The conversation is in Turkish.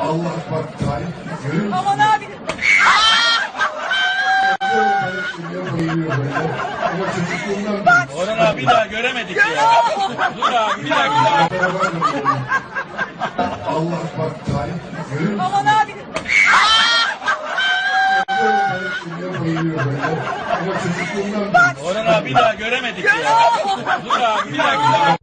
Allah bak tarih görüyor musun? Aman abi. Orhan abi bir daha göremedik ya. Dur abi bir dakika. Beraber de böyle. Allah bak tarih görüyor musun? Aman abi. Orhan abi bir daha göremedik ya. Dur abi bir dakika.